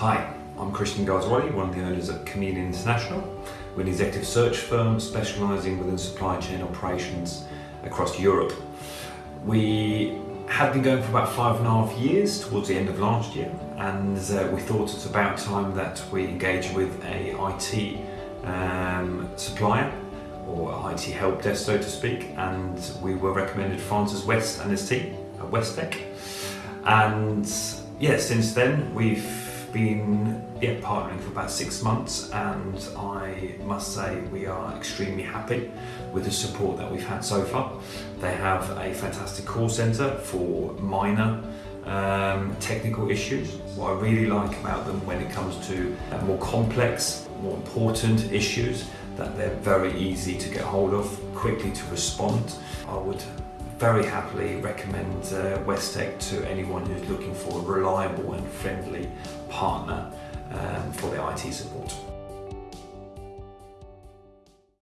Hi, I'm Christian Garzwadi, one of the owners of Chameleon International. We're an executive search firm specialising within supply chain operations across Europe. We had been going for about five and a half years towards the end of last year and uh, we thought it's about time that we engage with a IT um, supplier or IT help desk so to speak and we were recommended Francis West and his team at Westec and yeah since then we've been yeah, partnering for about six months and I must say we are extremely happy with the support that we've had so far. They have a fantastic call centre for minor um, technical issues. What I really like about them when it comes to more complex, more important issues that they're very easy to get hold of, quickly to respond. I would very happily recommend uh, Westec to anyone who's looking for a reliable and friendly partner um, for their IT support.